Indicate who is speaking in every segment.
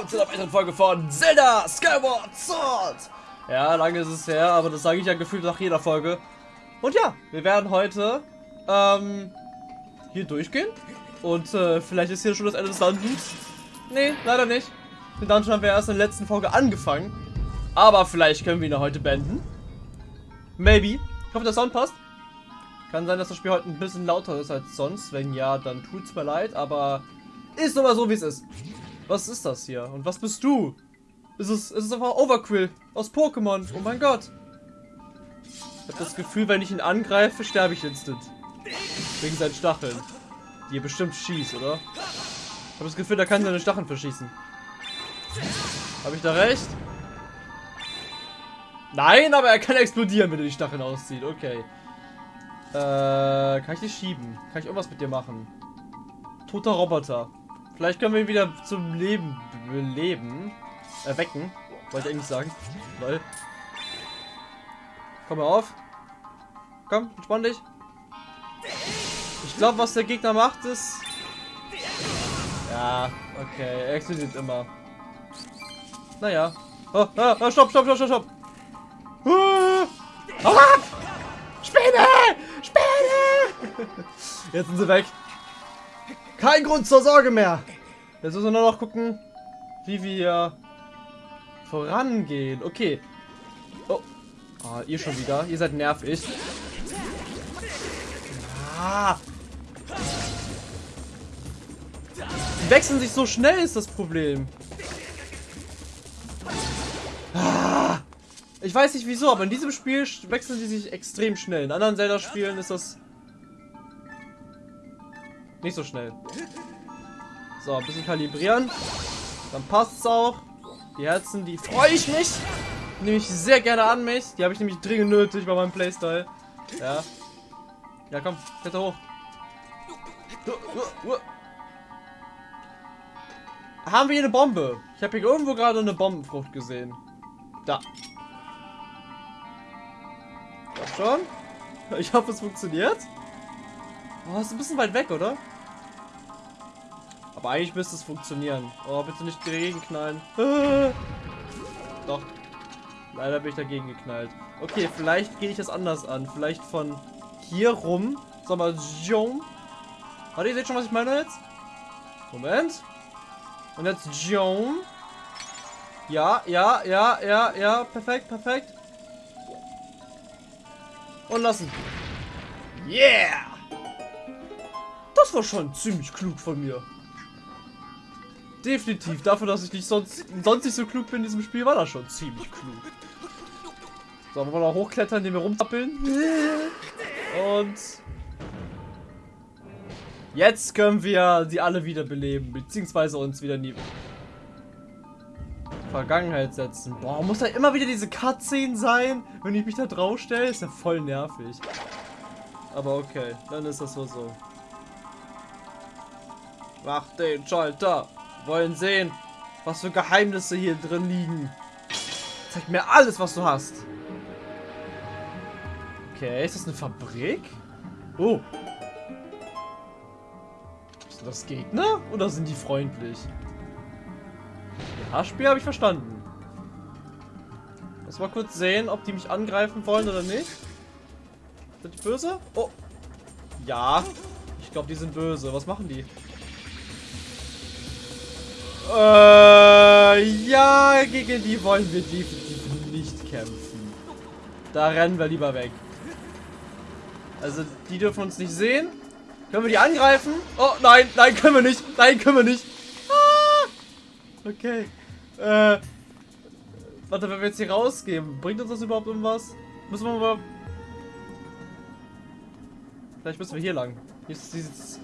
Speaker 1: willkommen zu einer weiteren Folge von Zelda Skyward Sword. Ja, lange ist es her, aber das sage ich ja gefühlt nach jeder Folge. Und ja, wir werden heute ähm, hier durchgehen. Und äh, vielleicht ist hier schon das Ende des Dungeons. Nee, leider nicht. Den Dungeon haben wir erst in der letzten Folge angefangen. Aber vielleicht können wir ihn heute beenden. Maybe. Ich hoffe, der Sound passt. Kann sein, dass das Spiel heute ein bisschen lauter ist als sonst. Wenn ja, dann tut's mir leid, aber ist aber so, wie es ist. Was ist das hier? Und was bist du? Ist es, ist es einfach Overquill aus Pokémon. Oh mein Gott. Ich habe das Gefühl, wenn ich ihn angreife, sterbe ich instant. Wegen seinen Stacheln. Die er bestimmt schießt, oder? Ich habe das Gefühl, da kann seine Stacheln verschießen. Habe ich da recht? Nein, aber er kann explodieren, wenn er die Stacheln auszieht. Okay. Äh, kann ich dich schieben? Kann ich irgendwas mit dir machen? Toter Roboter. Vielleicht können wir ihn wieder zum Leben beleben. Erwecken. Wollte ich eigentlich sagen. Lol. Komm mal auf. Komm, entspann dich. Ich glaube, was der Gegner macht, ist... Ja, okay. Er explodiert immer. Naja. Oh, oh, oh, stopp, stopp, stopp, stopp, stopp. Uh, hau ab! Spinne! Spinne! Jetzt sind sie weg. Kein Grund zur Sorge mehr. Jetzt müssen wir nur noch gucken, wie wir vorangehen. Okay. Oh. oh. ihr schon wieder. Ihr seid nervig. Ah. Die wechseln sich so schnell, ist das Problem. Ah. Ich weiß nicht wieso, aber in diesem Spiel wechseln die sich extrem schnell. In anderen Zelda-Spielen ist das nicht so schnell. So, ein bisschen kalibrieren. Dann passt es auch. Die Herzen, die freue ich mich. Nehme ich sehr gerne an mich. Die habe ich nämlich dringend nötig bei meinem Playstyle. Ja. Ja, komm, kletter hoch. Haben wir hier eine Bombe? Ich habe hier irgendwo gerade eine Bombenfrucht gesehen. Da. Schon. Ich hoffe, es funktioniert. Oh, ist ein bisschen weit weg, oder? Aber eigentlich müsste es funktionieren. Oh, bitte nicht dagegen knallen. Doch. Leider bin ich dagegen geknallt. Okay, vielleicht gehe ich das anders an. Vielleicht von hier rum. Sag mal, Jom. Warte, ihr seht schon, was ich meine jetzt? Moment. Und jetzt Jom. Ja, ja, ja, ja, ja. Perfekt, perfekt. Und lassen. Yeah! Das war schon ziemlich klug von mir. Definitiv. Dafür, dass ich nicht sonst, sonst nicht so klug bin in diesem Spiel, war das schon ziemlich klug. So, wollen wir noch hochklettern, indem wir rumtappeln. Und... Jetzt können wir sie alle wiederbeleben, beziehungsweise uns wieder in die Vergangenheit setzen. Boah, muss da immer wieder diese Cutscene sein, wenn ich mich da drauf stelle? Ist ja voll nervig. Aber okay, dann ist das so so. Mach den Schalter wollen sehen, was für Geheimnisse hier drin liegen. Zeig mir alles, was du hast. Okay, ist das eine Fabrik? Oh. Sind das Gegner oder sind die freundlich? Ja, Spiel habe ich verstanden. Lass mal kurz sehen, ob die mich angreifen wollen oder nicht. Sind die böse? Oh. Ja. Ich glaube, die sind böse. Was machen die? Äh, ja, gegen die wollen wir definitiv nicht kämpfen. Da rennen wir lieber weg. Also, die dürfen uns nicht sehen. Können wir die angreifen? Oh, nein, nein, können wir nicht. Nein, können wir nicht. Ah! Okay. Äh, warte, wenn wir jetzt hier rausgehen, bringt uns das überhaupt irgendwas? Müssen wir mal... Vielleicht müssen wir hier lang. Hier sieht es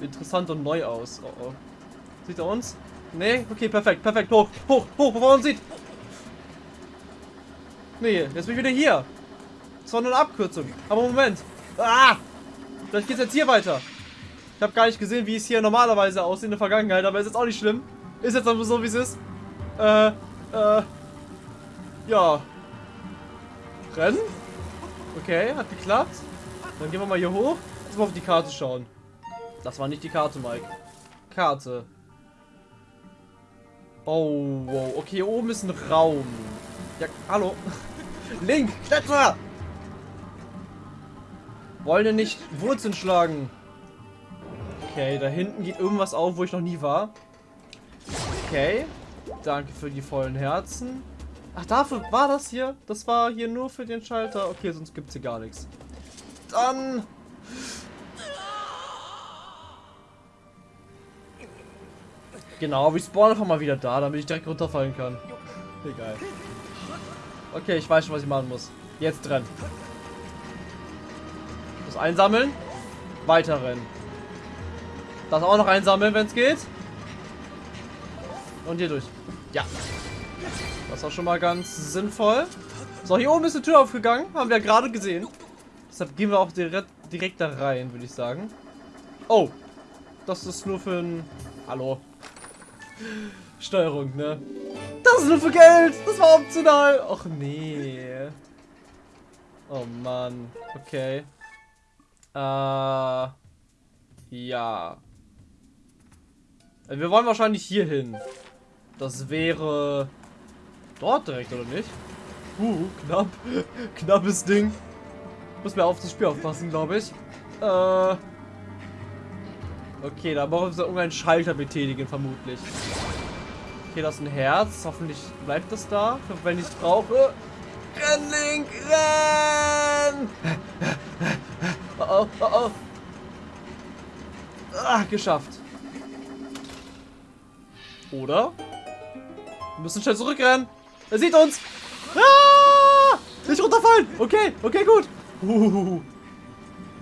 Speaker 1: interessant und neu aus. Oh, oh. Sieht er uns? Nee? Okay, perfekt, perfekt. Hoch, hoch, hoch, bevor er uns sieht. Nee, jetzt bin ich wieder hier. Das war nur eine Abkürzung. Aber Moment. Ah! Vielleicht geht es jetzt hier weiter. Ich habe gar nicht gesehen, wie es hier normalerweise aussieht in der Vergangenheit, aber ist jetzt auch nicht schlimm. Ist jetzt aber so, wie es ist. Äh, äh. Ja. Rennen? Okay, hat geklappt. Dann gehen wir mal hier hoch. Jetzt mal auf die Karte schauen. Das war nicht die Karte, Mike. Karte. Oh, wow. Okay, hier oben ist ein Raum. Ja, hallo. Link, kletter! Wollen wir nicht Wurzeln schlagen? Okay, da hinten geht irgendwas auf, wo ich noch nie war. Okay. Danke für die vollen Herzen. Ach, dafür war das hier? Das war hier nur für den Schalter. Okay, sonst gibt es hier gar nichts. Dann... Genau, wir spawnen einfach mal wieder da, damit ich direkt runterfallen kann. Egal. Okay, ich weiß schon, was ich machen muss. Jetzt rennen. Das einsammeln. Weiter rennen. Das auch noch einsammeln, wenn es geht. Und hier durch. Ja. Das war schon mal ganz sinnvoll. So, hier oben ist eine Tür aufgegangen. Haben wir ja gerade gesehen. Deshalb gehen wir auch direkt, direkt da rein, würde ich sagen. Oh. Das ist nur für ein... Hallo. Steuerung, ne? Das ist nur für Geld. Das war optional. Och nee. Oh Mann. Okay. Äh. Ja. Wir wollen wahrscheinlich hier hin. Das wäre dort direkt, oder nicht? Uh, knapp. Knappes Ding. Muss mir auf das Spiel aufpassen, glaube ich. Äh. Okay, da brauchen wir irgendeinen Schalter betätigen, vermutlich. Okay, das ist ein Herz. Hoffentlich bleibt das da, wenn ich es brauche. Renn, Link, renn! Oh, oh, oh, oh. Ah, geschafft. Oder? Wir müssen schnell zurückrennen. Er sieht uns. Ah! Nicht runterfallen. Okay, okay, gut.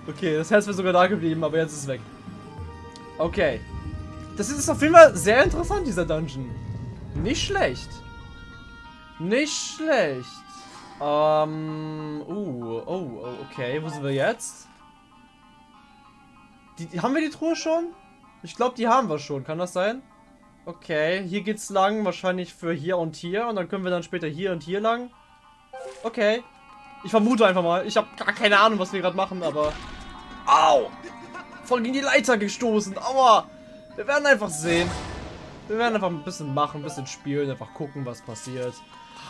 Speaker 1: Okay, das Herz wäre sogar da geblieben, aber jetzt ist es weg. Okay. Das ist auf jeden Fall sehr interessant, dieser Dungeon. Nicht schlecht. Nicht schlecht. Ähm, uh, oh, okay. Wo sind wir jetzt? Die, haben wir die Truhe schon? Ich glaube, die haben wir schon. Kann das sein? Okay, hier geht's lang. Wahrscheinlich für hier und hier. Und dann können wir dann später hier und hier lang. Okay. Ich vermute einfach mal. Ich habe gar keine Ahnung, was wir gerade machen, aber... Au! Voll gegen die Leiter gestoßen. Aua! Wir werden einfach sehen. Wir werden einfach ein bisschen machen, ein bisschen spielen, einfach gucken, was passiert.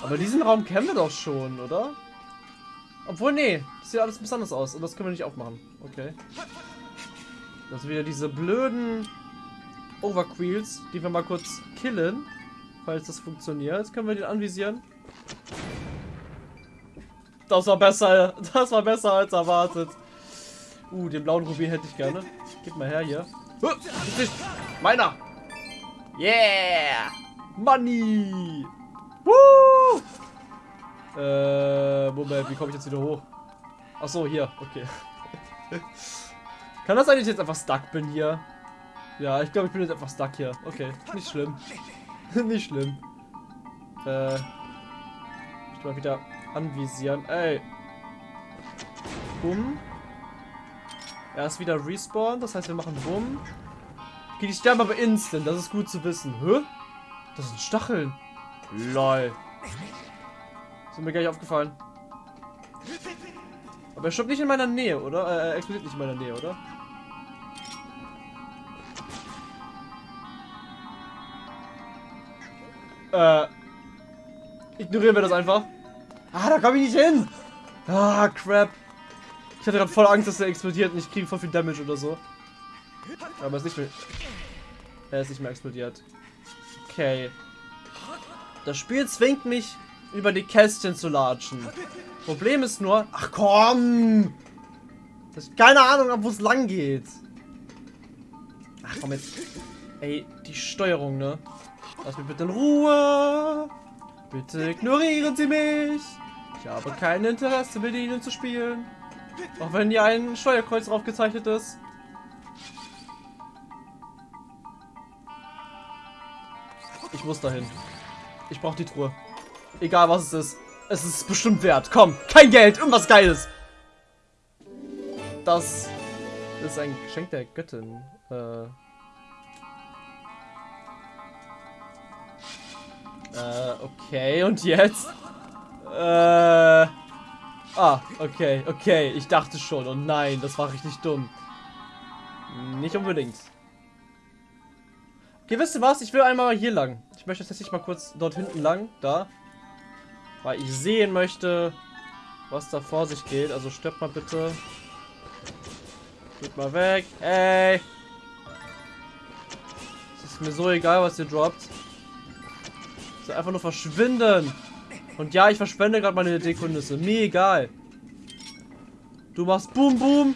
Speaker 1: Aber diesen Raum kennen wir doch schon, oder? Obwohl, nee. Das sieht alles anders aus. Und das können wir nicht aufmachen. Okay. Das sind wieder diese blöden Overqueels, die wir mal kurz killen. Falls das funktioniert. Jetzt können wir den anvisieren. Das war besser. Das war besser als erwartet. Uh, den blauen Rubin hätte ich gerne. Gib mal her hier. Meiner! Yeah! Money! Woo! Äh, Moment, wie komme ich jetzt wieder hoch? Ach so, hier, okay. Kann das sein, dass ich jetzt einfach stuck bin hier? Ja, ich glaube, ich bin jetzt einfach stuck hier. Okay, nicht schlimm. nicht schlimm. Äh, ich mal wieder anvisieren. Ey. Bumm. Er ist wieder respawn, das heißt, wir machen Bumm. Okay, die sterben aber instant, das ist gut zu wissen. Hä? Das sind Stacheln. Lol. Ist mir gar nicht aufgefallen. Aber er stirbt nicht in meiner Nähe, oder? Äh, er explodiert nicht in meiner Nähe, oder? Äh. Ignorieren wir das einfach. Ah, da komme ich nicht hin. Ah, crap. Ich hatte gerade voll Angst, dass er explodiert und ich kriege voll viel Damage oder so. Aber es ist nicht mehr... Er ist nicht mehr explodiert. Okay. Das Spiel zwingt mich, über die Kästchen zu latschen. Problem ist nur... Ach komm! Das ist keine Ahnung, wo es lang geht. Ach komm jetzt. Ey, die Steuerung, ne? Lass mich bitte in Ruhe. Bitte ignorieren Sie mich. Ich habe kein Interesse, mit Ihnen zu spielen. Auch wenn hier ein Steuerkreuz drauf gezeichnet ist. Ich muss dahin. Ich brauche die Truhe. Egal was es ist. Es ist bestimmt wert. Komm, kein Geld, irgendwas Geiles. Das ist ein Geschenk der Göttin. Äh. Äh, okay, und jetzt? Äh. Ah, okay, okay. Ich dachte schon. Oh nein, das war richtig dumm. Nicht unbedingt. Okay, wisst ihr was? Ich will einmal hier lang. Ich möchte tatsächlich mal kurz dort hinten lang. Da. Weil ich sehen möchte, was da vor sich geht. Also stirbt mal bitte. Geht mal weg. Ey. Es ist mir so egal, was ihr droppt. Ich soll einfach nur verschwinden. Und ja, ich verschwende gerade meine Dekonüsse. Mir egal. Du machst Boom Boom.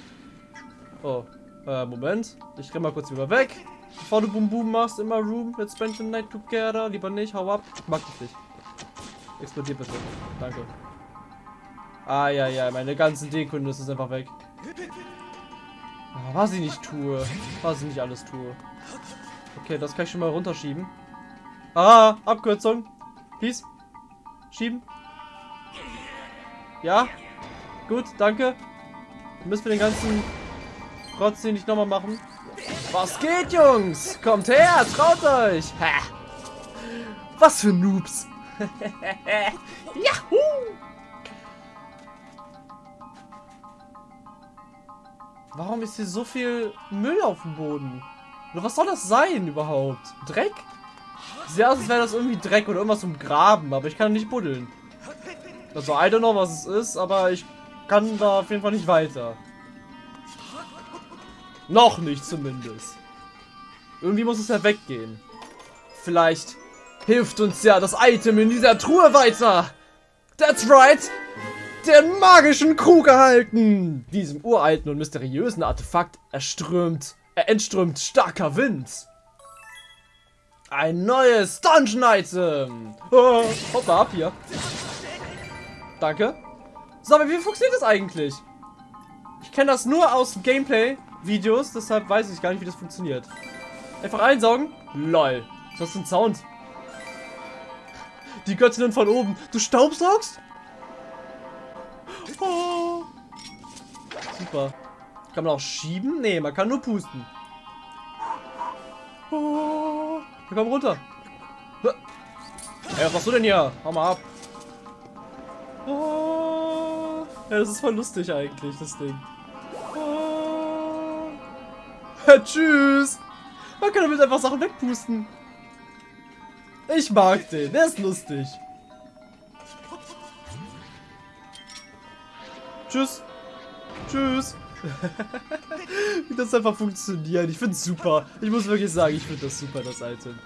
Speaker 1: Oh, äh, Moment. Ich renn mal kurz wieder weg. Bevor du Boom Boom machst, immer Room. Let's spend the night together. Lieber nicht, hau ab. Ich mag dich nicht. Explodier bitte. Danke. Ah, ja, ja, meine ganzen Dekonüsse sind einfach weg. Ah, was ich nicht tue. Was ich nicht alles tue. Okay, das kann ich schon mal runterschieben. Ah, Abkürzung. Peace. Schieben. Ja. Gut, danke. Müssen wir den ganzen Rotz nicht nochmal machen. Was geht, Jungs? Kommt her, traut euch. Ha. Was für Noobs. Yahoo! Warum ist hier so viel Müll auf dem Boden? Oder was soll das sein überhaupt? Dreck? Sieht aus, als wäre das irgendwie Dreck oder irgendwas zum Graben, aber ich kann nicht buddeln. Also, I don't know, was es ist, aber ich kann da auf jeden Fall nicht weiter. Noch nicht zumindest. Irgendwie muss es ja weggehen. Vielleicht hilft uns ja das Item in dieser Truhe weiter. That's right. Den magischen Krug erhalten. Diesem uralten und mysteriösen Artefakt erströmt, er entströmt starker Wind. Ein neues Dungeon-Item. Oh, hoppa ab hier. Danke. So, aber wie funktioniert das eigentlich? Ich kenne das nur aus Gameplay-Videos, deshalb weiß ich gar nicht, wie das funktioniert. Einfach einsaugen. Lol. Das ist ein Sound. Die Göttinnen von oben. Du staubsaugst? Oh. Super. Kann man auch schieben? Nee, man kann nur pusten. Oh. Komm runter. Ey, was machst du denn hier? Hau mal ab. Oh. Ja, das ist voll lustig eigentlich, das Ding. Oh. Tschüss. Man kann damit einfach Sachen wegpusten. Ich mag den, der ist lustig. Tschüss. Tschüss. Wie das einfach funktioniert. Ich finde es super. Ich muss wirklich sagen, ich finde das super, das Item.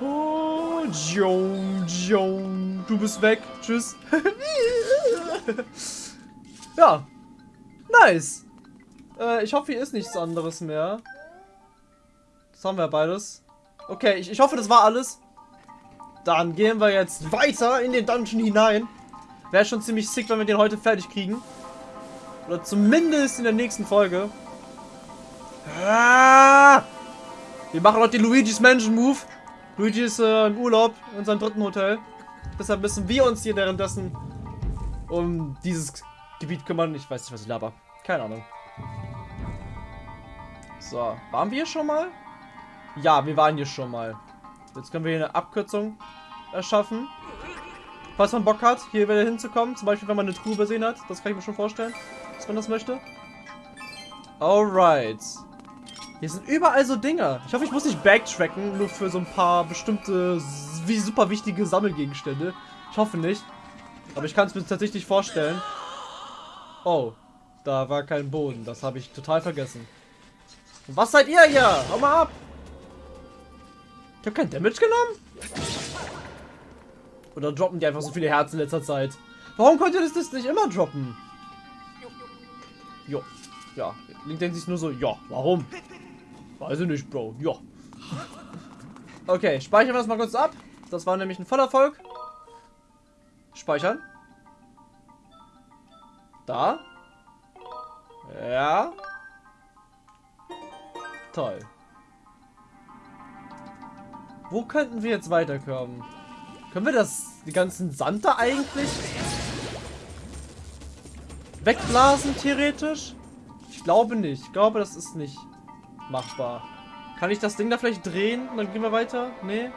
Speaker 1: Oh, Jong, Jong. Du bist weg. Tschüss. ja. Nice. Äh, ich hoffe, hier ist nichts anderes mehr. Das haben wir beides. Okay, ich, ich hoffe, das war alles. Dann gehen wir jetzt weiter in den Dungeon hinein. Wäre schon ziemlich sick, wenn wir den heute fertig kriegen. Oder zumindest in der nächsten Folge. Ah! Wir machen noch den Luigi's Mansion Move. Luigi ist äh, im Urlaub in seinem dritten Hotel. Deshalb müssen wir uns hier währenddessen um dieses Gebiet kümmern. Ich weiß nicht, was ich laber. Keine Ahnung. So, waren wir hier schon mal? Ja, wir waren hier schon mal. Jetzt können wir hier eine Abkürzung erschaffen. Falls man Bock hat, hier wieder hinzukommen. Zum Beispiel, wenn man eine Truhe übersehen hat. Das kann ich mir schon vorstellen dass man das möchte. Alright. Hier sind überall so Dinger. Ich hoffe, ich muss nicht backtracken, nur für so ein paar bestimmte, wie super wichtige Sammelgegenstände. Ich hoffe nicht. Aber ich kann es mir tatsächlich vorstellen. Oh, da war kein Boden. Das habe ich total vergessen. Und was seid ihr hier? Hau mal ab. Ich habe kein Damage genommen? Oder droppen die einfach so viele Herzen in letzter Zeit? Warum könnt ihr das, das nicht immer droppen? Ja. Ja. Link denkt sich nur so, ja, warum? Weiß ich nicht, Bro. Ja. Okay, speichern wir das mal kurz ab. Das war nämlich ein Vollerfolg. Speichern. Da. Ja. Toll. Wo könnten wir jetzt weiterkommen? Können wir das, die ganzen Sand da eigentlich wegblasen, theoretisch? Ich glaube nicht. Ich glaube, das ist nicht machbar. Kann ich das Ding da vielleicht drehen dann gehen wir weiter? Nee?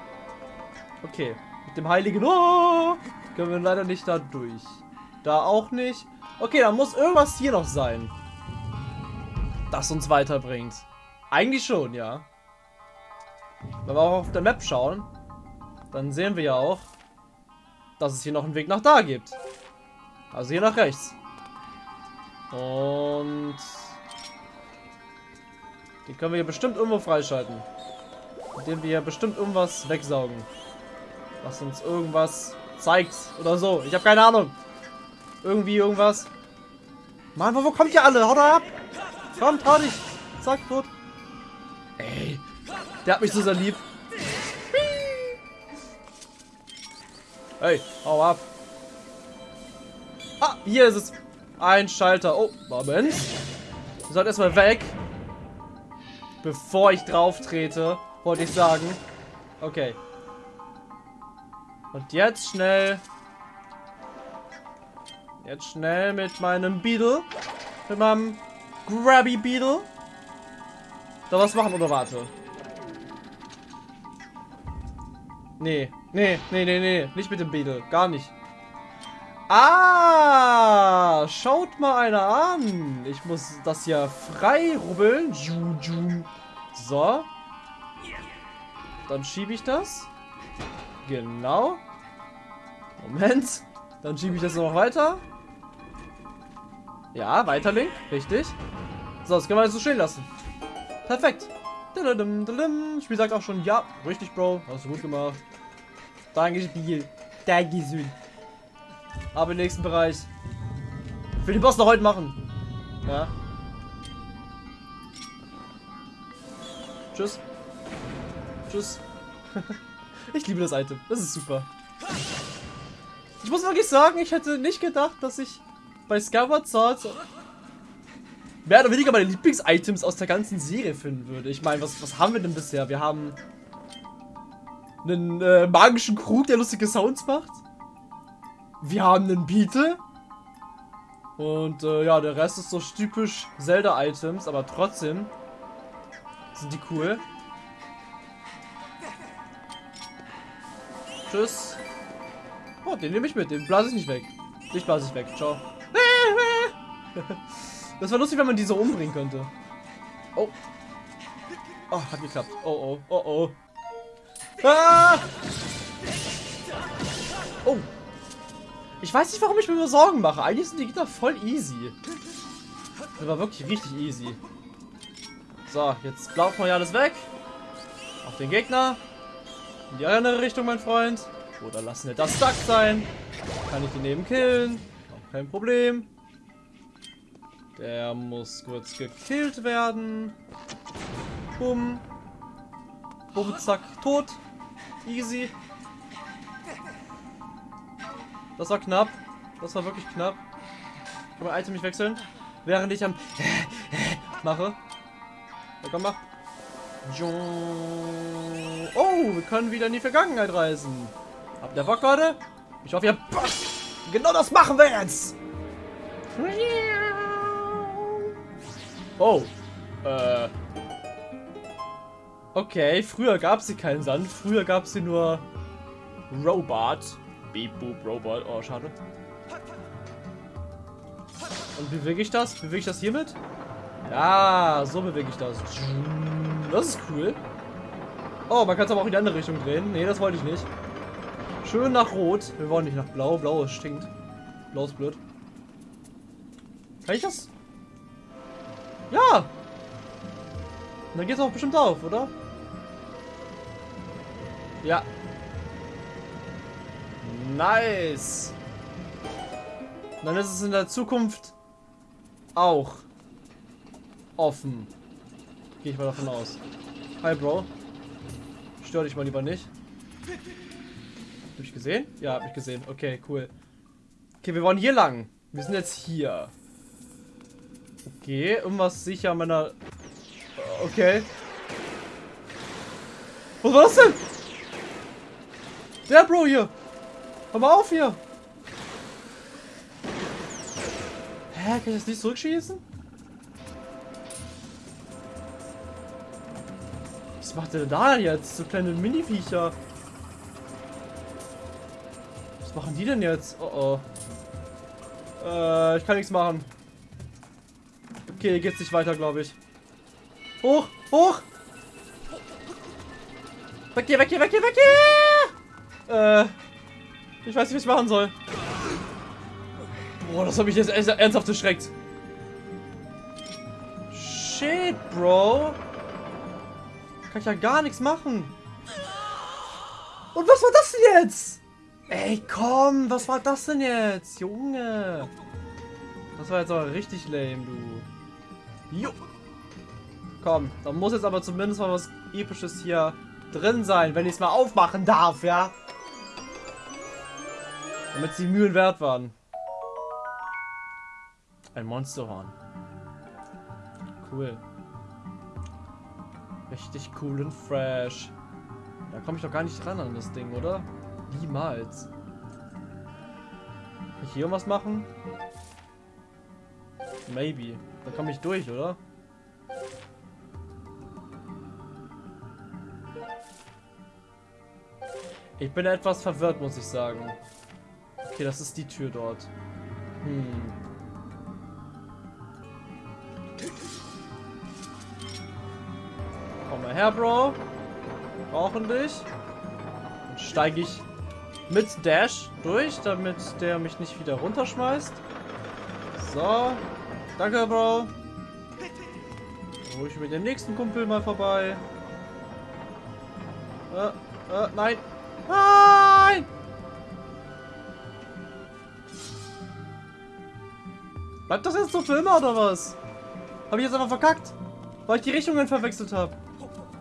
Speaker 1: Okay. Mit dem heiligen oh, können wir leider nicht da durch. Da auch nicht. Okay, dann muss irgendwas hier noch sein. Das uns weiterbringt. Eigentlich schon, ja. Wenn wir auch auf der Map schauen, dann sehen wir ja auch, dass es hier noch einen Weg nach da gibt. Also hier nach rechts. Und die können wir hier bestimmt irgendwo freischalten. Indem wir hier bestimmt irgendwas wegsaugen. Was uns irgendwas zeigt oder so. Ich habe keine Ahnung. Irgendwie irgendwas. Mann, wo, wo kommt ihr alle? Haut ab! Komm, trau dich! Zack, tot. Ey, der hat mich so sehr lieb. Hey, hau ab. Ah, hier ist es. Ein Schalter. Oh, Moment. Wir sollten erstmal weg. Bevor ich drauf trete, wollte ich sagen. Okay. Und jetzt schnell. Jetzt schnell mit meinem Beetle. Mit meinem Grabby Beetle. Da was machen oder warte? Nee, nee, nee, nee, nee. Nicht mit dem Beetle. Gar nicht. Ah, schaut mal einer an. Ich muss das ja frei rubbeln. So. Dann schiebe ich das. Genau. Moment. Dann schiebe ich das noch weiter. Ja, weiter Link. Richtig. So, das können wir jetzt so stehen lassen. Perfekt. Spiel sagt auch schon, ja, richtig, Bro. Hast du gut gemacht. Danke, Spiel. Danke, schön. Aber im nächsten Bereich. Ich will den Boss noch heute machen. Ja. Tschüss. Tschüss. ich liebe das Item. Das ist super. Ich muss wirklich sagen, ich hätte nicht gedacht, dass ich bei Skyward Sword mehr oder weniger meine Lieblings-Items aus der ganzen Serie finden würde. Ich meine, was, was haben wir denn bisher? Wir haben einen äh, magischen Krug, der lustige Sounds macht. Wir haben einen Beetle. Und äh, ja, der Rest ist so typisch Zelda-Items, aber trotzdem sind die cool. Tschüss. Oh, den nehme ich mit. Den blase ich nicht weg. Dich blase ich weg. Ciao. Das wäre lustig, wenn man die so umbringen könnte. Oh. Oh, hat geklappt. Oh, oh, oh, oh. Ah! Oh. Ich weiß nicht, warum ich mir nur Sorgen mache. Eigentlich sind die Gegner voll easy. Das war wirklich richtig easy. So, jetzt laufen wir ja alles weg. Auf den Gegner. In die andere Richtung, mein Freund. Oder lassen wir das stuck sein. Kann ich den neben killen. Auch kein Problem. Der muss kurz gekillt werden. Bumm. Bumm, zack, tot. Easy. Das war knapp. Das war wirklich knapp. Kann man Item nicht wechseln? Während ich am mache. Ja, komm mal. Oh, wir können wieder in die Vergangenheit reisen. Habt ihr Bock, Leute? Ich hoffe, ihr habt. Genau das machen wir jetzt. Oh. Äh. Okay, früher gab es hier keinen Sand. Früher gab es hier nur Robot. Beep Boop Robot. Oh, schade. Und bewege ich das? Bewege ich das hiermit? Ja, so bewege ich das. Das ist cool. Oh, man kann es aber auch in die andere Richtung drehen. Nee, das wollte ich nicht. Schön nach Rot. Wir wollen nicht nach Blau. Blau stinkt. Blau ist blöd. Kann ich das? Ja! dann geht es auch bestimmt auf, oder? Ja. Nice. dann ist es in der Zukunft auch offen. Gehe ich mal davon aus. Hi, Bro. Stör dich mal lieber nicht. Hab ich gesehen? Ja, hab ich gesehen. Okay, cool. Okay, wir wollen hier lang. Wir sind jetzt hier. Okay, irgendwas sicher meiner... Okay. Was war das denn? Der Bro hier. Hör mal auf hier. Hä, kann ich das nicht zurückschießen? Was macht der da jetzt? So kleine Mini-Viecher. Was machen die denn jetzt? Oh oh. Äh, ich kann nichts machen. Okay, geht's nicht weiter, glaube ich. Hoch, hoch! Weg hier, weg hier, weg hier, weg hier! Äh, ich weiß nicht, was ich machen soll. Boah, das hat mich jetzt ernsthaft erschreckt. Shit, Bro. Kann ich ja gar nichts machen. Und was war das denn jetzt? Ey, komm, was war das denn jetzt? Junge. Das war jetzt aber richtig lame, du. Jo. Komm, da muss jetzt aber zumindest mal was Episches hier drin sein, wenn ich es mal aufmachen darf, ja? Damit sie Mühen wert waren. Ein Monsterhorn. Cool. Richtig cool und fresh. Da komme ich doch gar nicht dran an das Ding, oder? Niemals. Kann ich hier irgendwas machen? Maybe. Da komme ich durch, oder? Ich bin etwas verwirrt, muss ich sagen. Okay, das ist die Tür dort. Hm. Komm mal her, Bro. Brauchen dich. Dann steige ich mit Dash durch, damit der mich nicht wieder runterschmeißt. So. Danke, Bro. Dann hole ich mit dem nächsten Kumpel mal vorbei. Äh, äh, nein. Nein! Bleibt das jetzt so für immer oder was? Habe ich jetzt einfach verkackt? Weil ich die Richtungen verwechselt habe.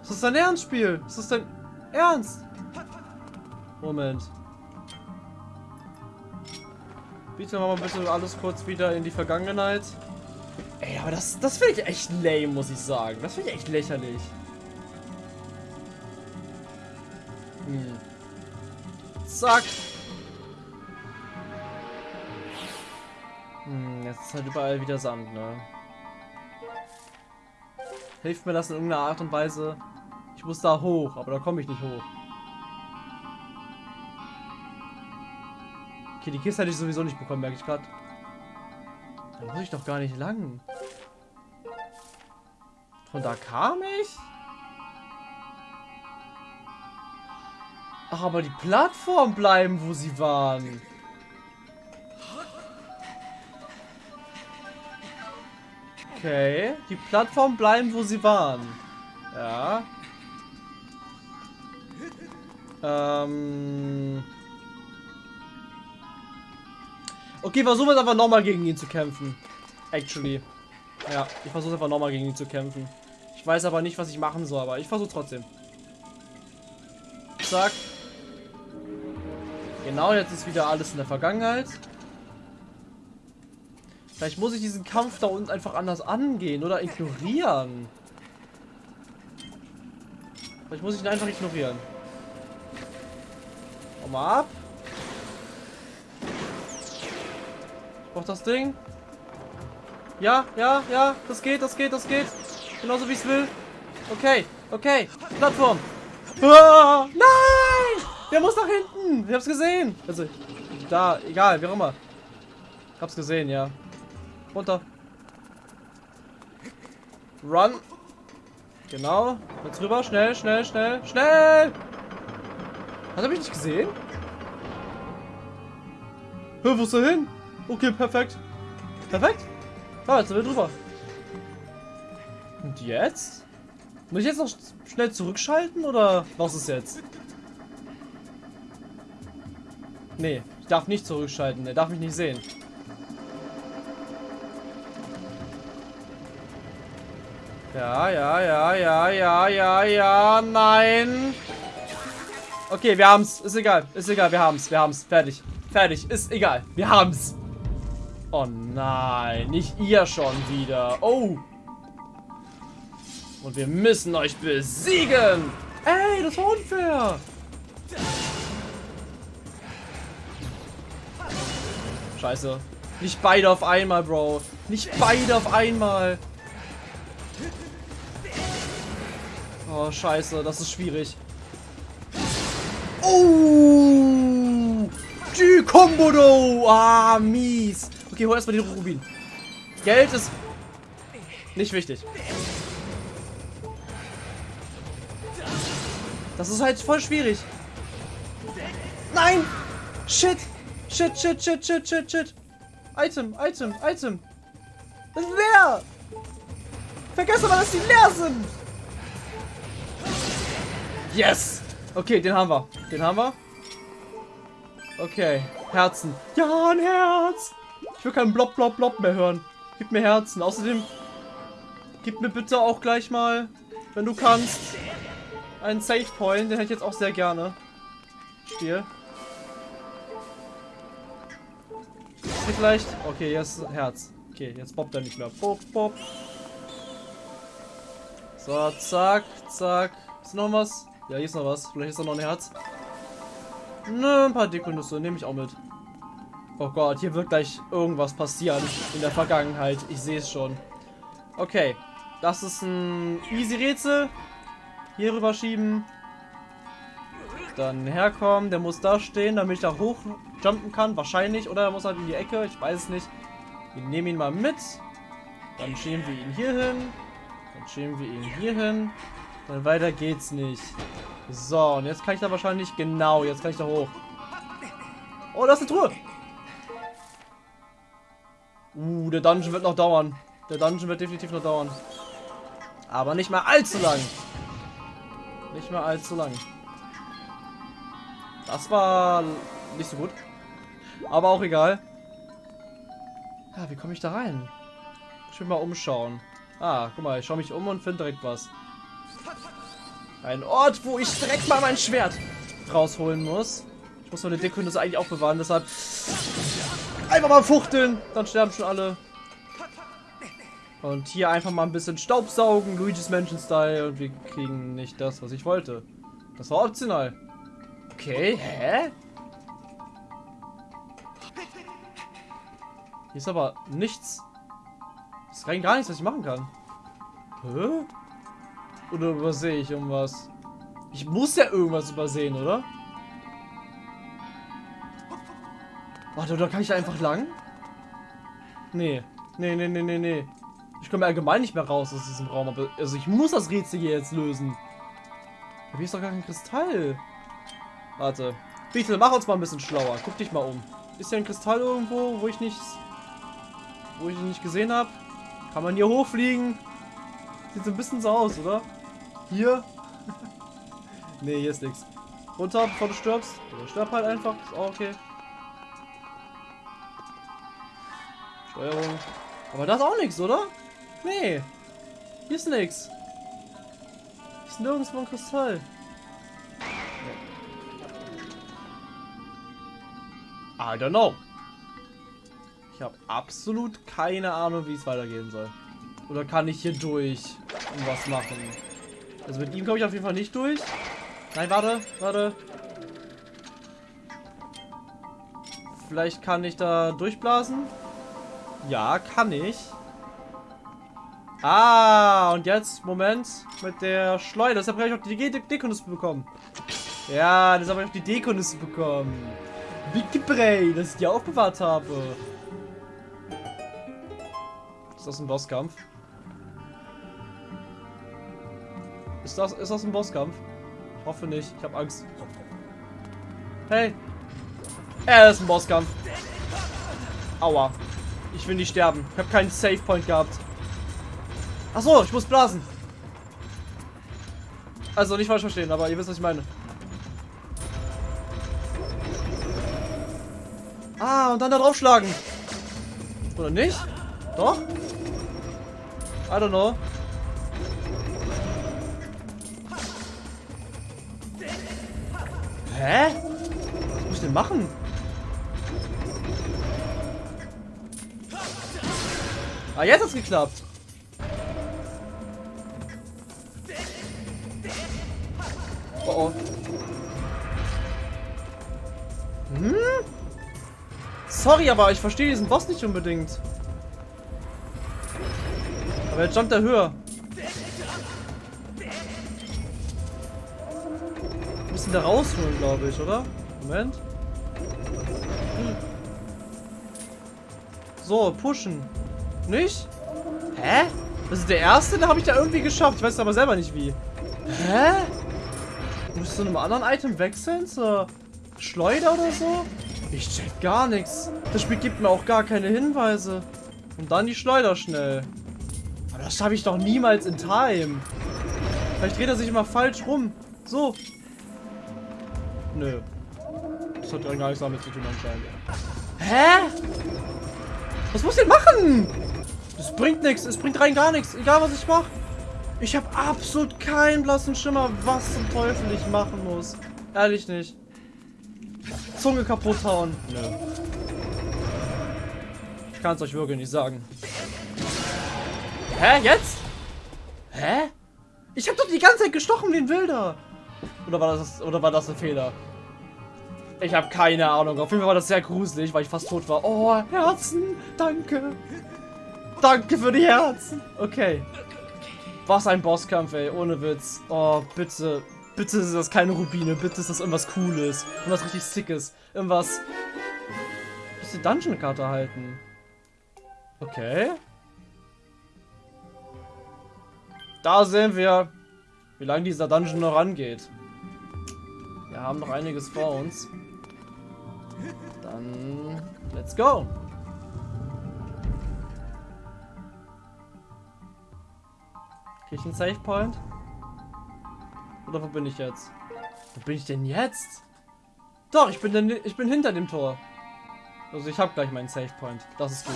Speaker 1: Ist das dein Ernstspiel? Ist das dein Ernst? Moment. Bitte machen wir bitte alles kurz wieder in die Vergangenheit. Ey, aber das, das finde ich echt lame, muss ich sagen. Das finde ich echt lächerlich. Hm. Zack. Jetzt ist halt überall wieder Sand, ne? Hilft mir das in irgendeiner Art und Weise? Ich muss da hoch, aber da komme ich nicht hoch. Okay, die Kiste hätte ich sowieso nicht bekommen, merke ich gerade. Da muss ich doch gar nicht lang. Von da kam ich? Ach, aber die Plattform bleiben, wo sie waren. Okay, die Plattform bleiben, wo sie waren. Ja. Ähm... Okay, versuchen wir einfach nochmal gegen ihn zu kämpfen. Actually. Ja, ich versuche einfach nochmal gegen ihn zu kämpfen. Ich weiß aber nicht, was ich machen soll, aber ich versuche trotzdem. Zack. Genau, jetzt ist wieder alles in der Vergangenheit. Vielleicht muss ich diesen Kampf da unten einfach anders angehen oder ignorieren. Vielleicht muss ich ihn einfach ignorieren. Komm mal ab. Ich brauch das Ding. Ja, ja, ja. Das geht, das geht, das geht. Genauso wie ich es will. Okay, okay. Plattform. Ah, nein! Der muss nach hinten. Ich hab's gesehen. Also, da, egal, wie auch immer. Ich hab's gesehen, ja. Runter. Run. Genau. Jetzt rüber. Schnell, schnell, schnell, schnell. Hat er mich nicht gesehen? Hör, wo ist er hin? Okay, perfekt. Perfekt. Ah, jetzt sind wir drüber. Und jetzt? Muss ich jetzt noch schnell zurückschalten oder was ist jetzt? Nee, ich darf nicht zurückschalten. Er darf mich nicht sehen. Ja, ja, ja, ja, ja, ja, ja, nein. Okay, wir haben's. Ist egal. Ist egal, wir haben's. Wir haben's. Fertig. Fertig. Ist egal. Wir haben's. Oh nein, nicht ihr schon wieder. Oh. Und wir müssen euch besiegen. Ey, das war unfair. Scheiße. Nicht beide auf einmal, Bro. Nicht beide auf einmal. Oh, scheiße. Das ist schwierig. Oh! Die Kombodo! Ah, mies. Okay, hol erstmal den Rubin. Geld ist nicht wichtig. Das ist halt voll schwierig. Nein! Shit! Shit, shit, shit, shit, shit, shit. Item, Item, Item. Das ist leer! Vergesst aber, dass die leer sind! Yes! Okay, den haben wir. Den haben wir. Okay, Herzen. Ja, ein Herz! Ich will keinen Blob, Blob, Blob mehr hören. Gib mir Herzen. Außerdem, gib mir bitte auch gleich mal, wenn du kannst, einen Save Point. Den hätte ich jetzt auch sehr gerne. Stiel. Vielleicht. Okay, jetzt Herz. Okay, jetzt bobbt er nicht mehr. Bob, bob. So, zack, zack. Ist noch was? Ja, hier ist noch was. Vielleicht ist da noch ein Herz. Ne, ein paar Dekonüsse nehme ich auch mit. Oh Gott, hier wird gleich irgendwas passieren in der Vergangenheit. Ich sehe es schon. Okay, das ist ein easy Rätsel. Hier rüber schieben. Dann herkommen. Der muss da stehen, damit ich da hochjumpen kann. Wahrscheinlich. Oder er muss halt in die Ecke. Ich weiß es nicht. Wir nehmen ihn mal mit. Dann schieben wir ihn hier hin. Dann schieben wir ihn hier hin. Dann weiter geht's nicht. So, und jetzt kann ich da wahrscheinlich... Genau, jetzt kann ich da hoch. Oh, da ist eine Truhe. Uh, der Dungeon wird noch dauern. Der Dungeon wird definitiv noch dauern. Aber nicht mal allzu lang. Nicht mal allzu lang. Das war nicht so gut. Aber auch egal. Ja, wie komme ich da rein? Ich will mal umschauen. Ah, guck mal, ich schaue mich um und finde direkt was. Ein Ort, wo ich direkt mal mein Schwert rausholen muss. Ich muss meine Deckkunde eigentlich auch bewahren, deshalb einfach mal fuchteln, dann sterben schon alle. Und hier einfach mal ein bisschen Staubsaugen, Luigi's Mansion Style und wir kriegen nicht das, was ich wollte. Das war optional. Okay, hä? Hier ist aber nichts. Das ist rein gar nichts, was ich machen kann. Hä? Oder übersehe ich irgendwas? Ich muss ja irgendwas übersehen, oder? Warte, oder kann ich da einfach lang? Nee. Nee, nee, nee, nee, nee. Ich komme allgemein nicht mehr raus aus diesem Raum. Also ich muss das Rätsel hier jetzt lösen. Aber hier ist doch gar kein Kristall. Warte. Beetle, mach uns mal ein bisschen schlauer. Guck dich mal um. Ist hier ein Kristall irgendwo, wo ich nichts, wo ich ihn nicht gesehen habe? Kann man hier hochfliegen? Sieht so ein bisschen so aus, oder? Hier? nee, hier ist nichts. Runter, bevor du stirbst. Oder stirb halt einfach. Ist auch okay. Steuerung. Aber das ist auch nichts, oder? Nee. Hier ist nichts. Ist nirgendwo ein Kristall. I don't know. Ich habe absolut keine Ahnung, wie es weitergehen soll. Oder kann ich hier durch und was machen? Also mit ihm komme ich auf jeden Fall nicht durch. Nein, warte, warte. Vielleicht kann ich da durchblasen. Ja, kann ich. Ah, und jetzt, Moment, mit der Schleuder. Deshalb habe ich auch die Dekonisse bekommen. Ja, deshalb habe ich auch die Dekonisse bekommen. Big Bray, das ich die aufbewahrt habe. Ist das ein Bosskampf? Ist das, ist das ein Bosskampf? Ich hoffe nicht. Ich habe Angst. Hey. Er ist ein Bosskampf. Aua. Ich will nicht sterben. Ich habe keinen Save Point gehabt. Achso, ich muss blasen. Also nicht falsch verstehen, aber ihr wisst, was ich meine. Ah, und dann da draufschlagen. Oder nicht? Doch? I don't know. Hä? Was muss ich denn machen? Ah, jetzt hat's geklappt. Oh oh. Hm? Sorry, aber ich verstehe diesen Boss nicht unbedingt. Aber jetzt jumpt er höher. Müssen da rausholen, glaube ich, oder? Moment. So, pushen. Nicht? Hä? Das ist der erste, da habe ich da irgendwie geschafft. Ich weiß aber selber nicht wie. Hä? Muss zu einem anderen Item wechseln? Zur Schleuder oder so? Ich check gar nichts. Das Spiel gibt mir auch gar keine Hinweise. Und dann die Schleuder schnell. Aber das schaffe ich doch niemals in Time. Vielleicht dreht er sich immer falsch rum. So. Nö. Das hat gar nichts damit zu tun anscheinend. Hä? Was muss ich denn machen? Das bringt nichts. Es bringt rein gar nichts. Egal, was ich mache. Ich habe absolut keinen blassen Schimmer, was zum Teufel ich machen muss. Ehrlich nicht. Zunge kaputt hauen. Nö. Ich kann es euch wirklich nicht sagen. Hä? Jetzt? Hä? Ich habe doch die ganze Zeit gestochen wie ein Wilder. Oder war das, oder war das ein Fehler? Ich habe keine Ahnung. Auf jeden Fall war das sehr gruselig, weil ich fast tot war. Oh, Herzen. Danke. Danke für die Herzen. Okay. Was ein Bosskampf, ey. Ohne Witz. Oh, bitte. Bitte ist das keine Rubine. Bitte ist das irgendwas Cooles. Irgendwas richtig Sickes. Irgendwas... Ich die Dungeon-Karte halten. Okay. Da sehen wir, wie lange dieser Dungeon noch rangeht. Wir haben noch einiges vor uns. Dann, let's go. Krieg ich einen Save Point? Oder wo bin ich jetzt? Wo bin ich denn jetzt? Doch, ich bin, denn, ich bin hinter dem Tor. Also ich habe gleich meinen Save Point. Das ist gut.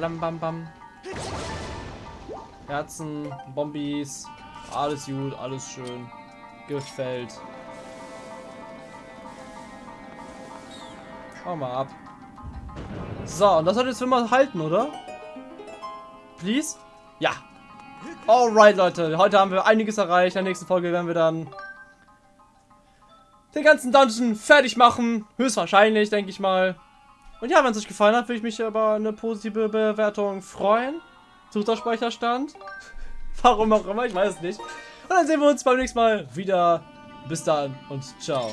Speaker 1: Bam, bam, bam. Herzen, Bombies. Alles gut, alles schön. Gefällt. Schau mal ab. So, und das hat jetzt für mal halten, oder? Please? Ja, Alright, Leute. Heute haben wir einiges erreicht. In der nächsten Folge werden wir dann den ganzen Dungeon fertig machen. Höchstwahrscheinlich, denke ich mal. Und ja, wenn es euch gefallen hat, würde ich mich über eine positive Bewertung freuen. Sucht der Speicherstand. Warum auch immer, ich weiß es nicht. Und dann sehen wir uns beim nächsten Mal wieder. Bis dann und ciao.